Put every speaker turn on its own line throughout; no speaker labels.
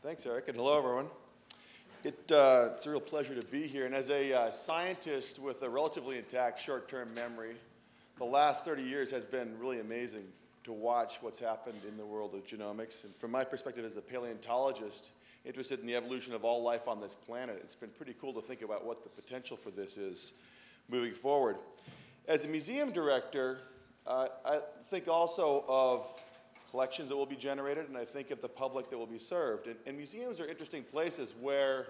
Thanks, Eric, and hello, everyone. It, uh, it's a real pleasure to be here. And as a uh, scientist with a relatively intact short-term memory, the last 30 years has been really amazing to watch what's happened in the world of genomics. And from my perspective as a paleontologist interested in the evolution of all life on this planet, it's been pretty cool to think about what the potential for this is moving forward. As a museum director, uh, I think also of collections that will be generated, and I think of the public that will be served. And, and museums are interesting places where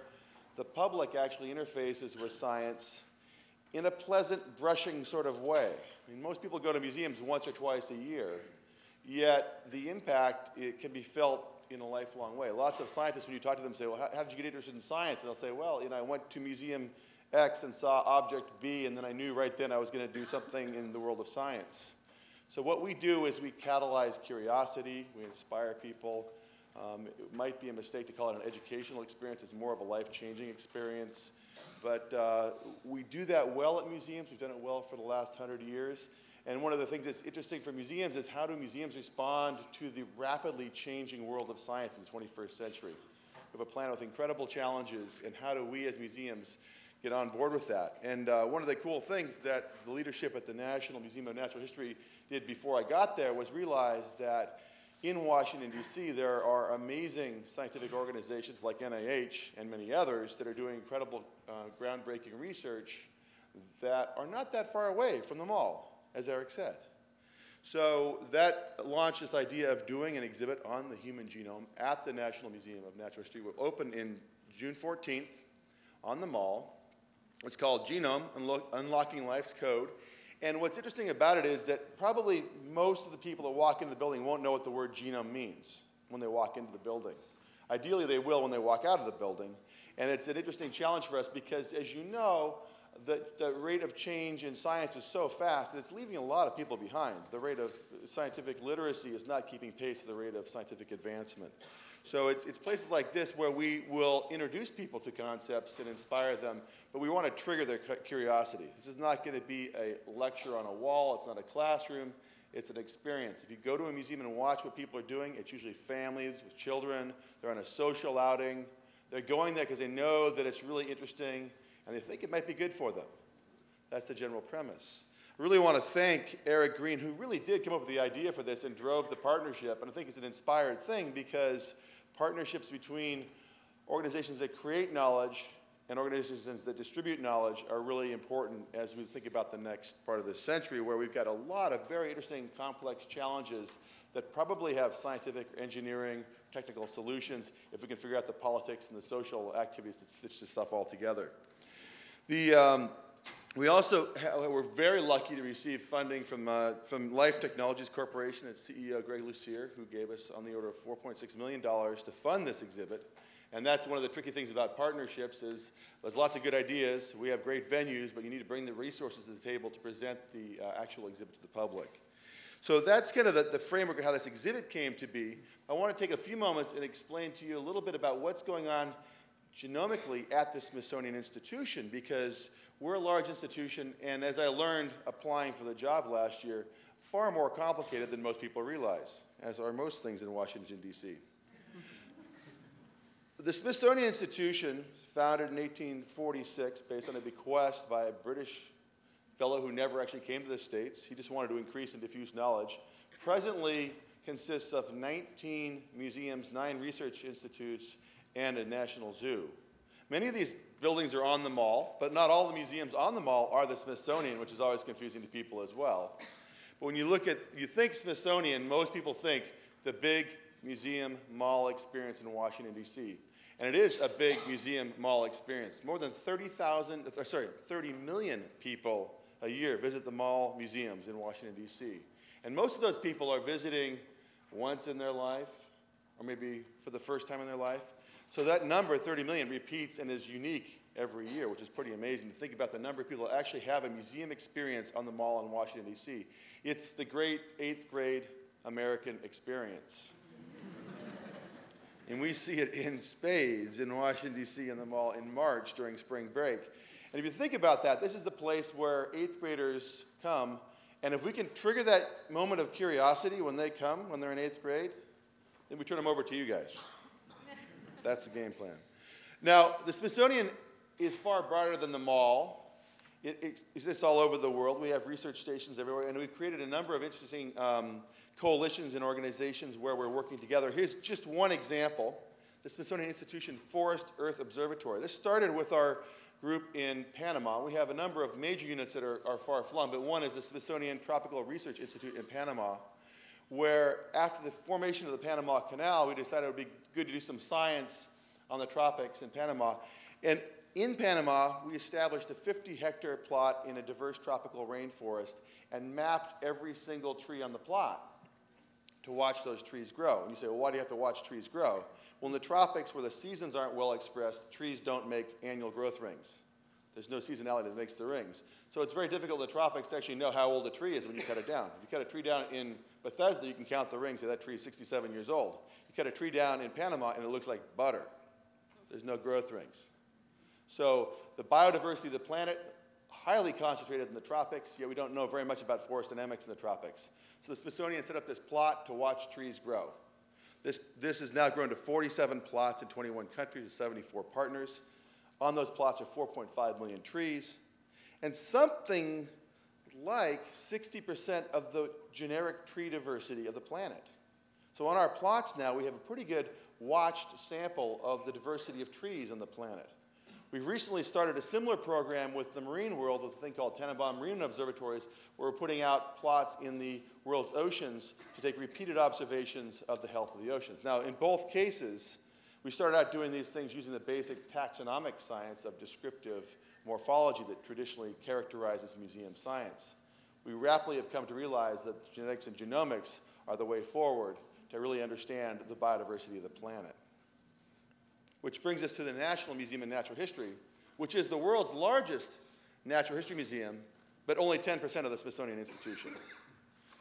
the public actually interfaces with science in a pleasant, brushing sort of way. I mean, most people go to museums once or twice a year, yet the impact it can be felt in a lifelong way. Lots of scientists, when you talk to them, say, well, how, how did you get interested in science? And they'll say, well, you know, I went to museum X and saw object B, and then I knew right then I was going to do something in the world of science. So what we do is we catalyze curiosity, we inspire people. Um, it might be a mistake to call it an educational experience, it's more of a life-changing experience. But uh, we do that well at museums, we've done it well for the last hundred years. And one of the things that's interesting for museums is how do museums respond to the rapidly changing world of science in the 21st century? We have a planet with incredible challenges, and how do we as museums get on board with that. And uh, one of the cool things that the leadership at the National Museum of Natural History did before I got there was realize that in Washington, D.C., there are amazing scientific organizations like NIH and many others that are doing incredible uh, groundbreaking research that are not that far away from the mall, as Eric said. So that launched this idea of doing an exhibit on the human genome at the National Museum of Natural History. Will open in June 14th on the mall. It's called Genome, Unlo Unlocking Life's Code. And what's interesting about it is that probably most of the people that walk into the building won't know what the word genome means when they walk into the building. Ideally, they will when they walk out of the building. And it's an interesting challenge for us because, as you know, the, the rate of change in science is so fast that it's leaving a lot of people behind. The rate of scientific literacy is not keeping pace with the rate of scientific advancement. So it's, it's places like this where we will introduce people to concepts and inspire them, but we want to trigger their curiosity. This is not going to be a lecture on a wall. It's not a classroom. It's an experience. If you go to a museum and watch what people are doing, it's usually families with children. They're on a social outing. They're going there because they know that it's really interesting and they think it might be good for them. That's the general premise. I really want to thank Eric Green, who really did come up with the idea for this and drove the partnership. And I think it's an inspired thing because partnerships between organizations that create knowledge and organizations that distribute knowledge are really important as we think about the next part of this century where we've got a lot of very interesting complex challenges that probably have scientific engineering technical solutions if we can figure out the politics and the social activities that stitch this stuff all together. The, um, we also were very lucky to receive funding from, uh, from Life Technologies Corporation and CEO Greg Lucier, who gave us on the order of $4.6 million to fund this exhibit. And that's one of the tricky things about partnerships is there's lots of good ideas. We have great venues, but you need to bring the resources to the table to present the uh, actual exhibit to the public. So that's kind of the, the, framework of how this exhibit came to be. I want to take a few moments and explain to you a little bit about what's going on genomically at the Smithsonian Institution because we're a large institution, and as I learned applying for the job last year, far more complicated than most people realize, as are most things in Washington, D.C. the Smithsonian Institution, founded in 1846 based on a bequest by a British fellow who never actually came to the States, he just wanted to increase and diffuse knowledge, presently consists of 19 museums, nine research institutes, and a national zoo. Many of these buildings are on the mall, but not all the museums on the mall are the Smithsonian, which is always confusing to people as well. But when you look at, you think Smithsonian, most people think the big museum mall experience in Washington, D.C. And it is a big museum mall experience. More than 30,000, uh, sorry, 30 million people a year visit the mall museums in Washington, D.C. And most of those people are visiting once in their life, or maybe for the first time in their life. So that number, 30 million, repeats and is unique every year, which is pretty amazing to think about the number of people that actually have a museum experience on the mall in Washington, D.C. It's the great eighth grade American experience. and we see it in spades in Washington, D.C. in the mall in March during spring break. And if you think about that, this is the place where eighth graders come. And if we can trigger that moment of curiosity when they come, when they're in eighth grade, then we turn them over to you guys. That's the game plan. Now, the Smithsonian is far broader than the mall. It, it exists all over the world. We have research stations everywhere, and we've created a number of interesting um, coalitions and organizations where we're working together. Here's just one example the Smithsonian Institution Forest Earth Observatory. This started with our group in Panama. We have a number of major units that are, are far flung, but one is the Smithsonian Tropical Research Institute in Panama, where after the formation of the Panama Canal, we decided it would be good to do some science on the tropics in Panama. And in Panama, we established a 50 hectare plot in a diverse tropical rainforest and mapped every single tree on the plot to watch those trees grow. And you say, well, why do you have to watch trees grow? Well, in the tropics where the seasons aren't well expressed, trees don't make annual growth rings. There's no seasonality that makes the rings. So it's very difficult in the tropics to actually know how old a tree is when you cut it down. If you cut a tree down in Bethesda, you can count the rings, say that tree is 67 years old. You cut a tree down in Panama and it looks like butter. There's no growth rings. So the biodiversity of the planet, highly concentrated in the tropics, yet we don't know very much about forest dynamics in the tropics. So the Smithsonian set up this plot to watch trees grow. This, this has now grown to 47 plots in 21 countries with 74 partners. On those plots are 4.5 million trees. And something like 60% of the generic tree diversity of the planet. So on our plots now, we have a pretty good watched sample of the diversity of trees on the planet. We've recently started a similar program with the marine world with a thing called Tennenbaum Marine Observatories, where we're putting out plots in the world's oceans to take repeated observations of the health of the oceans. Now, in both cases, we started out doing these things using the basic taxonomic science of descriptive morphology that traditionally characterizes museum science. We rapidly have come to realize that genetics and genomics are the way forward to really understand the biodiversity of the planet. Which brings us to the National Museum of Natural History, which is the world's largest natural history museum, but only 10% of the Smithsonian Institution.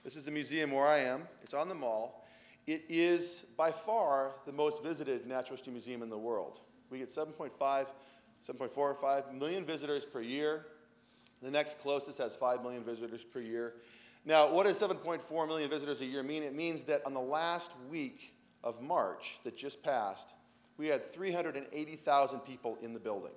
This is the museum where I am. It's on the mall. It is by far the most visited natural history museum in the world. We get 7.5, 7.4 or 5 million visitors per year. The next closest has 5 million visitors per year. Now, what does 7.4 million visitors a year mean? It means that on the last week of March that just passed, we had 380,000 people in the building.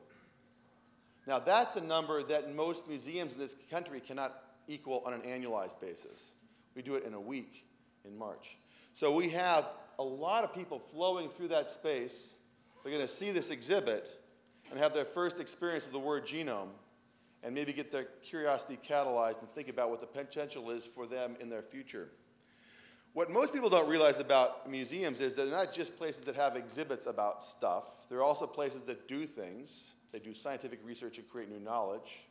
Now, that's a number that most museums in this country cannot equal on an annualized basis. We do it in a week in March. So we have a lot of people flowing through that space. They're going to see this exhibit and have their first experience of the word genome and maybe get their curiosity catalyzed and think about what the potential is for them in their future. What most people don't realize about museums is that they're not just places that have exhibits about stuff. They're also places that do things. They do scientific research and create new knowledge.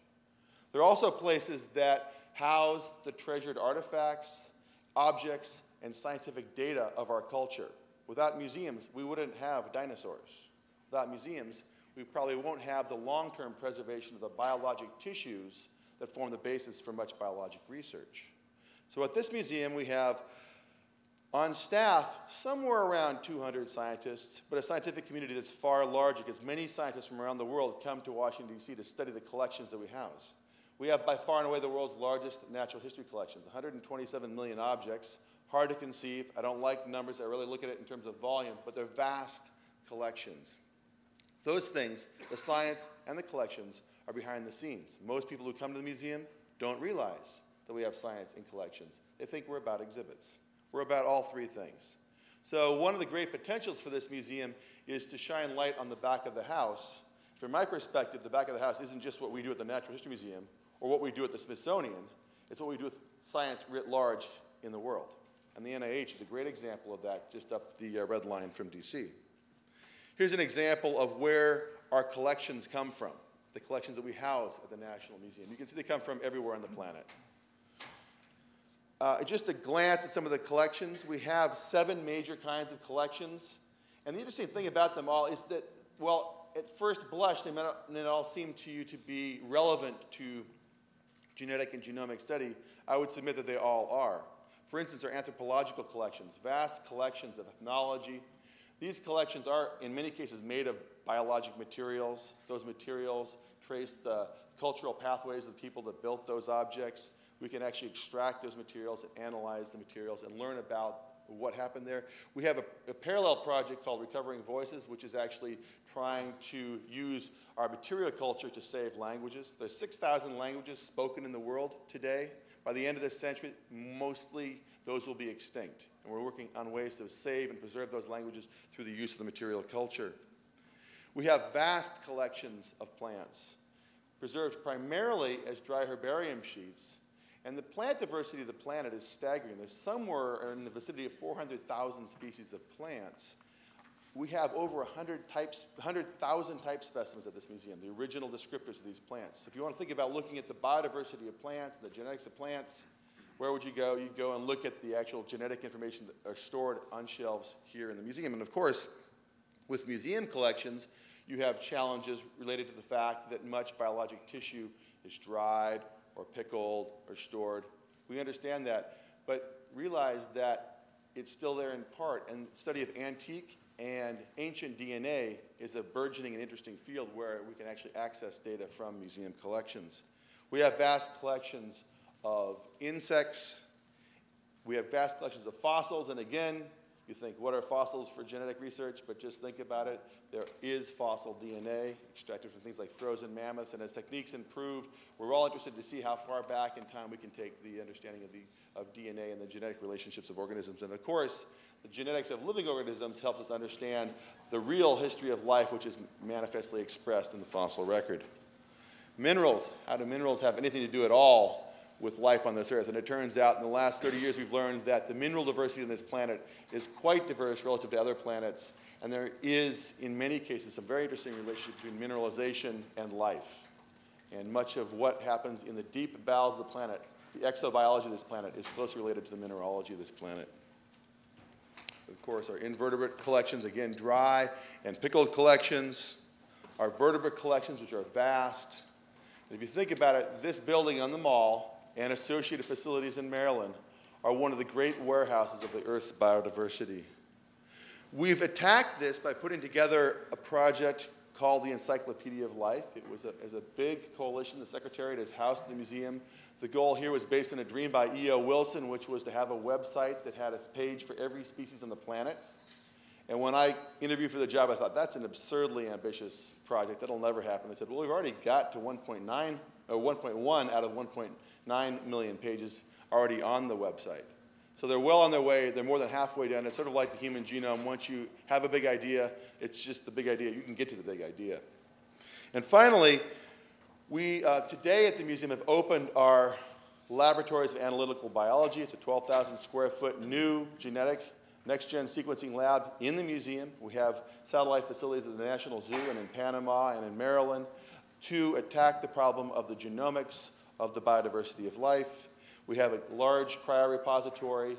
They're also places that house the treasured artifacts, objects, and scientific data of our culture. Without museums, we wouldn't have dinosaurs. Without museums, we probably won't have the long-term preservation of the biologic tissues that form the basis for much biologic research. So at this museum, we have on staff, somewhere around 200 scientists, but a scientific community that's far larger because many scientists from around the world come to Washington, D.C. to study the collections that we house. We have by far and away the world's largest natural history collections, 127 million objects, hard to conceive. I don't like numbers. I really look at it in terms of volume, but they're vast collections. Those things, the science and the collections, are behind the scenes. Most people who come to the museum don't realize that we have science in collections. They think we're about exhibits. We're about all three things. So one of the great potentials for this museum is to shine light on the back of the house. From my perspective, the back of the house isn't just what we do at the Natural History Museum or what we do at the Smithsonian. It's what we do with science writ large in the world. And the NIH is a great example of that, just up the uh, red line from DC. Here's an example of where our collections come from, the collections that we house at the National Museum. You can see they come from everywhere on the planet. Uh, just a glance at some of the collections. We have seven major kinds of collections. And the interesting thing about them all is that, well, at first blush, they may not all seem to you to be relevant to genetic and genomic study. I would submit that they all are. For instance, our anthropological collections, vast collections of ethnology. These collections are, in many cases, made of biologic materials. Those materials trace the cultural pathways of the people that built those objects we can actually extract those materials and analyze the materials and learn about what happened there. We have a, a, parallel project called Recovering Voices, which is actually trying to use our material culture to save languages. There's 6,000 languages spoken in the world today. By the end of this century, mostly those will be extinct. And we're working on ways to save and preserve those languages through the use of the material culture. We have vast collections of plants, preserved primarily as dry herbarium sheets. And the plant diversity of the planet is staggering. There's somewhere in the vicinity of 400,000 species of plants. We have over 100 types, 100,000 type specimens at this museum, the original descriptors of these plants. If you want to think about looking at the biodiversity of plants, the genetics of plants, where would you go? You'd go and look at the actual genetic information that are stored on shelves here in the museum. And of course, with museum collections, you have challenges related to the fact that much biologic tissue is dried or pickled or stored. We understand that, but realize that it's still there in part. And the study of antique and ancient DNA is a burgeoning and interesting field where we can actually access data from museum collections. We have vast collections of insects. We have vast collections of fossils, and again, you think, what are fossils for genetic research? But just think about it. There is fossil DNA extracted from things like frozen mammoths. And as techniques improve, we're all interested to see how far back in time we can take the understanding of, the, of DNA and the genetic relationships of organisms. And of course, the genetics of living organisms helps us understand the real history of life, which is manifestly expressed in the fossil record. Minerals. How do minerals have anything to do at all with life on this earth. And it turns out in the last 30 years we've learned that the mineral diversity on this planet is quite diverse relative to other planets. And there is, in many cases, some very interesting relationship between mineralization and life. And much of what happens in the deep bowels of the planet, the exobiology of this planet, is closely related to the mineralogy of this planet. Of course, our invertebrate collections, again, dry and pickled collections, our vertebrate collections, which are vast. And if you think about it, this building on the mall and associated facilities in Maryland are one of the great warehouses of the Earth's biodiversity. We've attacked this by putting together a project called the Encyclopedia of Life. It was a, a big coalition. The Secretariat is housed in the museum. The goal here was based on a dream by E.O. Wilson, which was to have a website that had a page for every species on the planet. And when I interviewed for the job, I thought, that's an absurdly ambitious project. That'll never happen. They said, well, we've already got to 1.9, or 1.1 out of 1.9 9 million pages already on the website. So they're well on their way. They're more than halfway done. It's sort of like the human genome. Once you have a big idea, it's just the big idea. You can get to the big idea. And finally, we uh, today at the museum have opened our laboratories of analytical biology. It's a 12,000 square foot new genetic next-gen sequencing lab in the museum. We have satellite facilities at the National Zoo and in Panama and in Maryland to attack the problem of the genomics of the biodiversity of life. We have a large cryorepository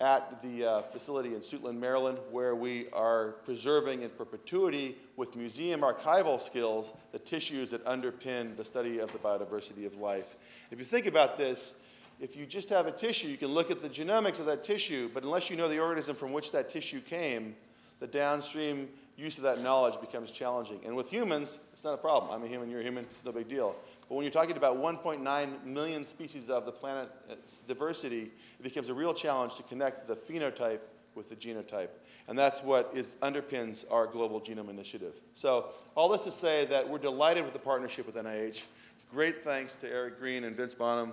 at the uh, facility in Suitland, Maryland, where we are preserving in perpetuity with museum archival skills the tissues that underpin the study of the biodiversity of life. If you think about this, if you just have a tissue, you can look at the genomics of that tissue, but unless you know the organism from which that tissue came, the downstream use of that knowledge becomes challenging. And with humans, it's not a problem. I'm a human, you're a human, it's no big deal. But when you're talking about 1.9 million species of the planet's diversity, it becomes a real challenge to connect the phenotype with the genotype. And that's what is, underpins our Global Genome Initiative. So all this to say that we're delighted with the partnership with NIH. Great thanks to Eric Green and Vence Bonham,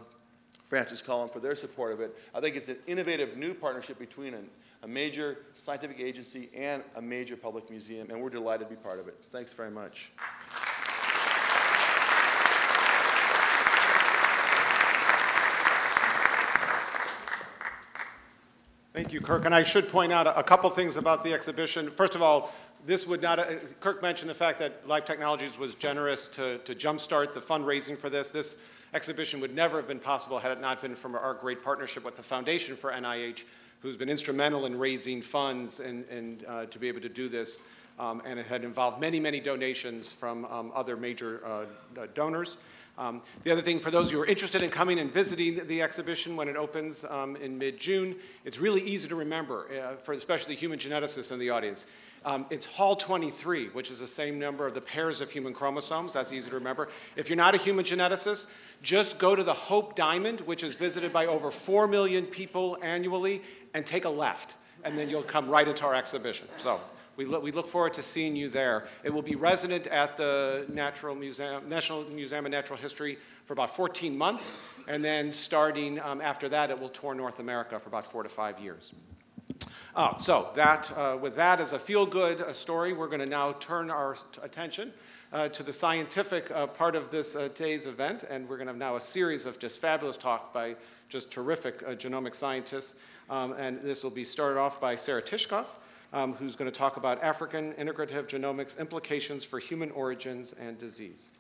Francis Collins for their support of it. I think it's an innovative new partnership between a major scientific agency and a major public museum, and we're delighted to be part of it. Thanks very much.
Thank you, Kirk. And I should point out a, couple things about the exhibition. First of all, this would not, uh, Kirk mentioned the fact that Life Technologies was generous to, to jumpstart the fundraising for this. This exhibition would never have been possible had it not been from our great partnership with the Foundation for NIH, who's been instrumental in raising funds and, and uh, to be able to do this. Um, and it had involved many, many donations from um, other major uh, donors. Um, the other thing, for those who are interested in coming and visiting the exhibition when it opens um, in mid-June, it's really easy to remember, uh, for especially human geneticists in the audience. Um, it's Hall 23, which is the same number of the pairs of human chromosomes. That's easy to remember. If you're not a human geneticist, just go to the Hope Diamond, which is visited by over 4 million people annually, and take a left. and then you'll come right into our exhibition. So we look, we look forward to seeing you there. It will be resident at the Natural Museum, National Museum of Natural History for about 14 months, and then starting um, after that, it will tour North America for about four to five years. Uh, so that, uh, with that as a feel-good uh, story, we're going to now turn our attention uh, to the scientific uh, part of this uh, day's event, and we're going to have now a series of just fabulous talk by just terrific uh, genomic scientists. Um, and this will be started off by Sarah Tishkoff, um, who's going to talk about African integrative genomics implications for human origins and disease.